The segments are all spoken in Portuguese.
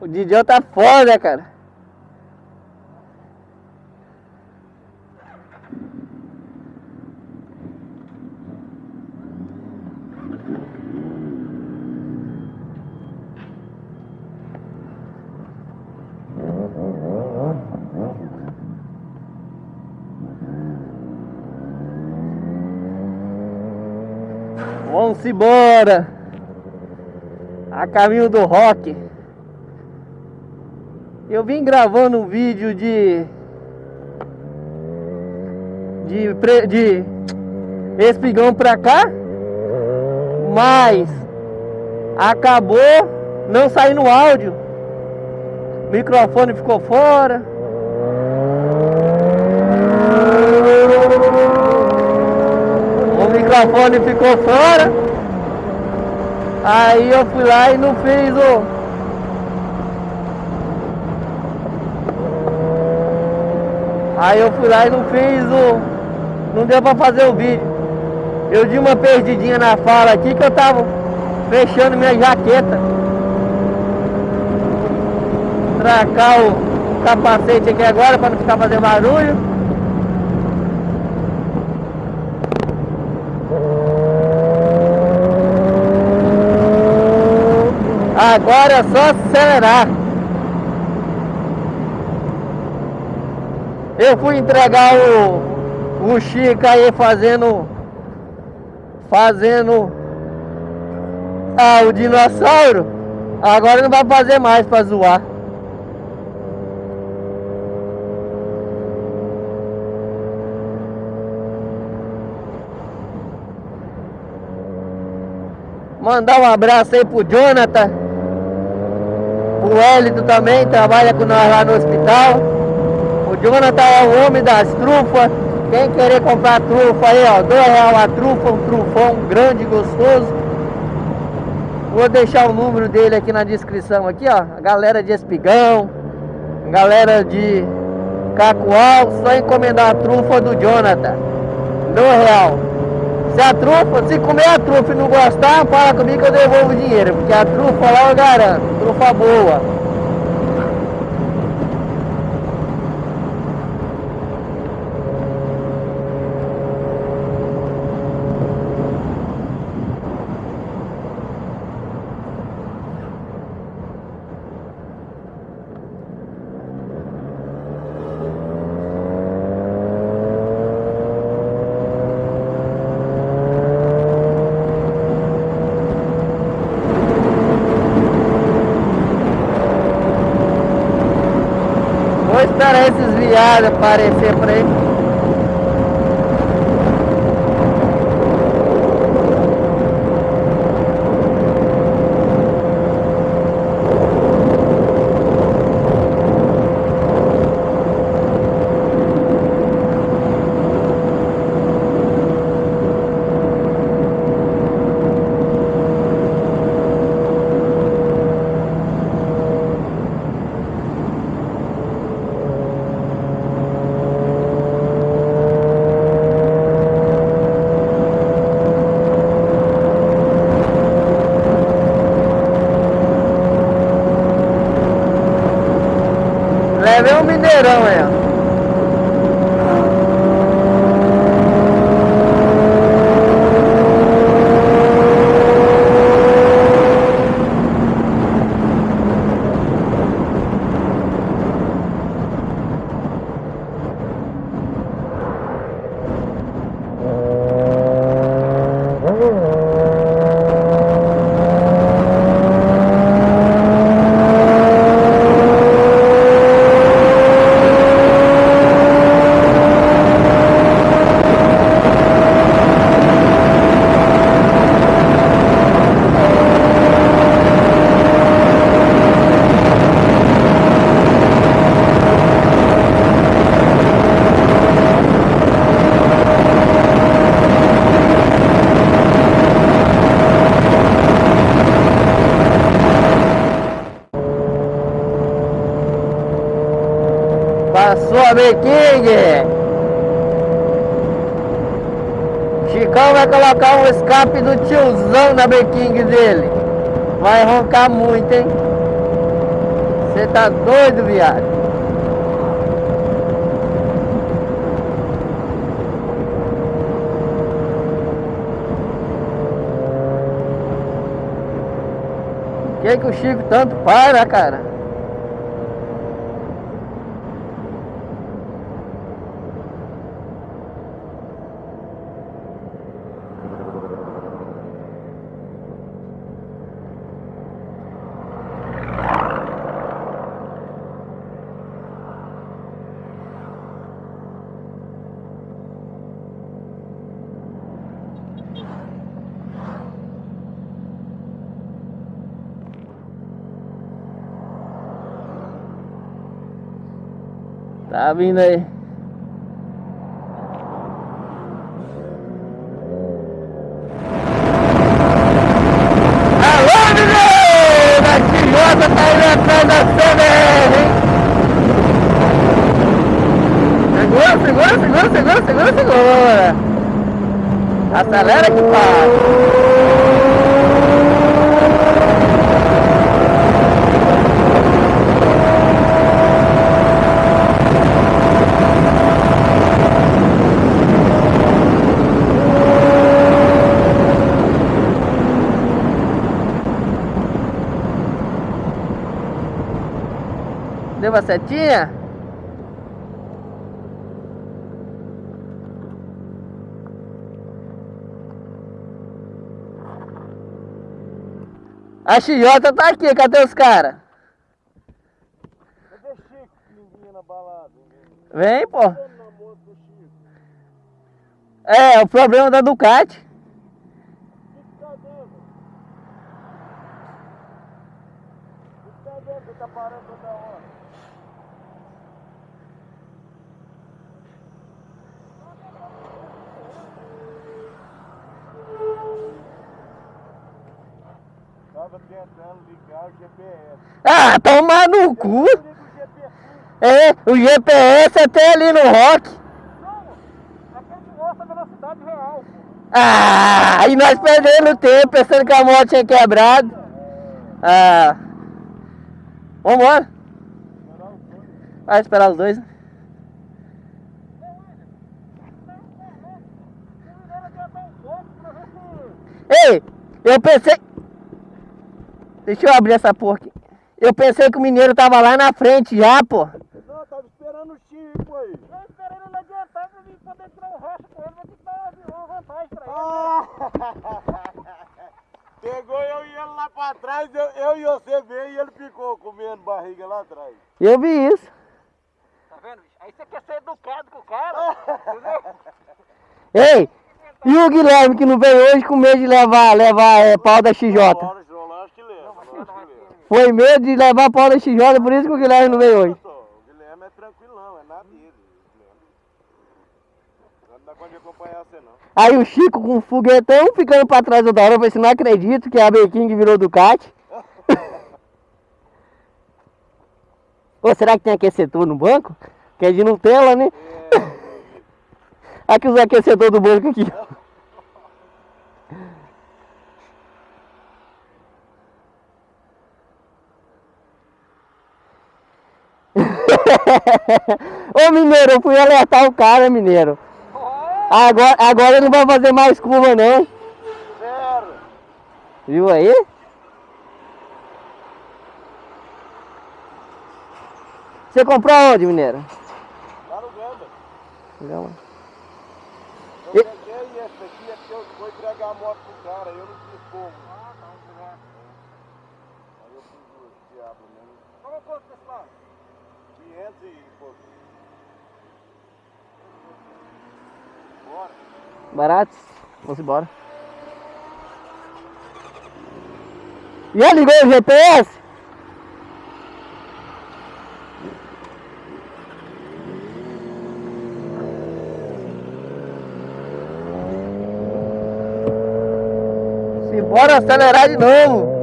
O Didio tá foda, cara. Vamos embora. A caminho do rock. Eu vim gravando um vídeo de de pre- de espigão pra cá, mas acabou não saindo áudio. O microfone ficou fora. O microfone ficou fora. Aí eu fui lá e não fiz o. Aí eu fui lá e não fiz o. Não deu pra fazer o vídeo. Eu dei uma perdidinha na fala aqui que eu tava fechando minha jaqueta. Tracar o capacete aqui agora para não ficar fazendo barulho. Agora é só acelerar. Eu fui entregar o, o Chico aí fazendo. Fazendo. Ah, o dinossauro. Agora não vai fazer mais pra zoar. Mandar um abraço aí pro Jonathan. O Hélito também trabalha com nós lá no hospital. Jonathan é o homem das trufas. Quem querer comprar trufa aí, ó, dois real a trufa, um trufão grande, gostoso. Vou deixar o número dele aqui na descrição aqui, ó. A galera de espigão, galera de cacoal, só encomendar a trufa do Jonathan. Dois real. Se a trufa, se comer a trufa e não gostar, fala comigo que eu devolvo o dinheiro, porque a trufa lá eu garanto, trufa boa. Vou viados aparecer por aí. Levei um mineirão aí, ó. Passou a King. Chicão vai colocar um escape do tiozão na King dele. Vai roncar muito, hein? Você tá doido, viado? que que o Chico tanto para, cara? Tá vindo aí. Alô, menino! Da Tijota tá indo atrás CBR, hein? Segura, segura, segura, segura, segura, segura. Acelera que passa. Deu uma setinha? A Chiota tá aqui, cadê os caras? Cadê Chico ninguém na balada? Vem, pô. É, o problema da Ducati. O que que tá dentro? Você tá parando toda hora. Tava tentando ligar o GPS. Ah, tomar no cu. Liga o GPS. É, o GPS até ali no rock. Não, mostra a velocidade real. Ah, e nós perdendo tempo, pensando que a moto tinha quebrado. Ah. Vambora. Vai esperar os dois. né? Ei, eu pensei. Deixa eu abrir essa porra aqui. Eu pensei que o mineiro tava lá na frente já, pô. Não, tava esperando o Chico aí. Eu esperei ele adiantar pra mim poder tirar o racha com ele, vou ter que dar uma vantagem pra ele. Pegou eu e ele lá pra trás, eu, eu e você veio e ele ficou comendo barriga lá atrás. Eu vi isso. Tá vendo, bicho? Aí você quer ser educado com o cara, entendeu? Ei, e o Guilherme que não veio hoje com medo de levar, levar é, pau da XJ? Que lembra. Foi medo de levar pau da XJ, por isso que o Guilherme não veio hoje. Só, O Guilherme é tranquilão, é nada dele. Guilherme. Não dá conta de acompanhar você não. Aí o Chico com o foguetão ficando pra trás toda hora, eu falei assim, não acredito que a B-King virou Ducati. Ô, será que tem aquecedor no banco? Que é de Nutella, né? Aqui os aquecedores do banco aqui. Ô mineiro, eu fui alertar o cara, mineiro. Agora, agora ele não vai fazer mais curva não. Sério? Viu aí? Você comprou onde, mineiro? Lá no Gamba. Não. Eu E- peguei esse aqui, é porque eu vou entregar a moto pro cara, eu não quis como. Ah, tá, vamos pegar. Aí eu fiz o diabo mesmo. Qual quanto desse lado? 500 e pouco. Baratos? Vamos embora. Já ligou o GPS? Simbora acelerar de novo.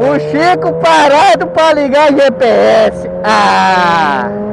O Chico parado para ligar o GPS. Ah!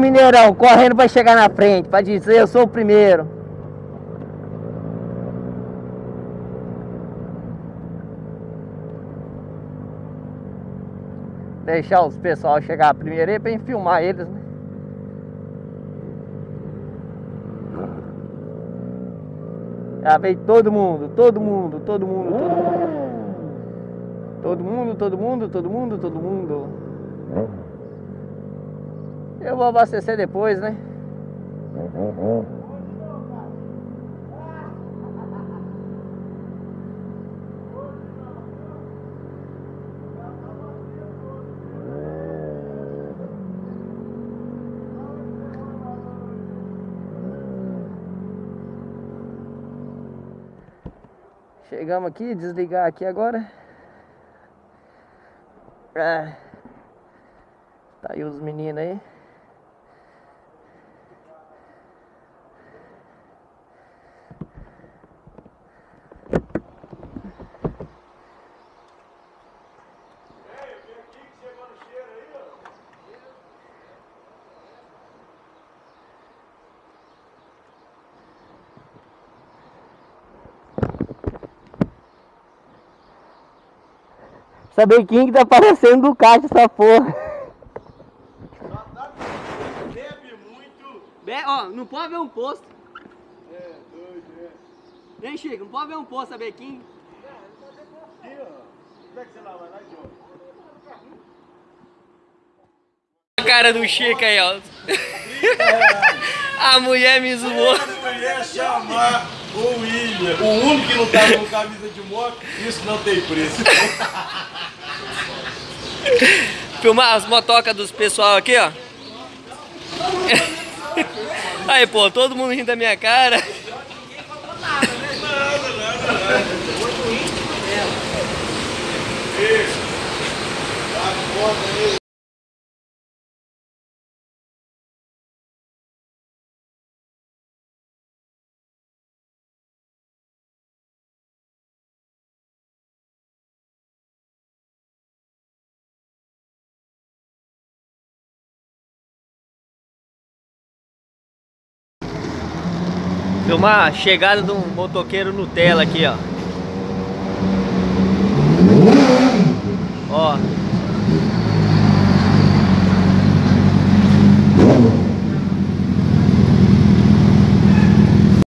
Mineirão correndo para chegar na frente, para dizer eu sou o primeiro. Deixar os pessoal chegar primeiro aí para filmar eles, né? Já veio todo mundo, todo mundo, todo mundo, todo mundo. Todo mundo, todo mundo, todo mundo, todo mundo. Eu vou abastecer depois, né? Chegamos aqui, desligar aqui agora. É. Tá aí os meninos aí. Saber quem que tá parecendo do caixa essa porra. Bebe muito. Be ó, não pode ver um posto. É, doido, é. Nem Chico, não pode ver um posto, saber quem. Aqui, ó. Como é que você lá vai lá? A cara do Chico aí, ó. A mulher me zoou. Eu ia chamar o William, o único que não tava com camisa de moto, isso não tem preço. Filmar as motocas dos pessoal aqui, ó. Aí, pô, todo mundo rindo da minha cara. Tá Filmar a chegada de um motoqueiro Nutella aqui, ó. Ó.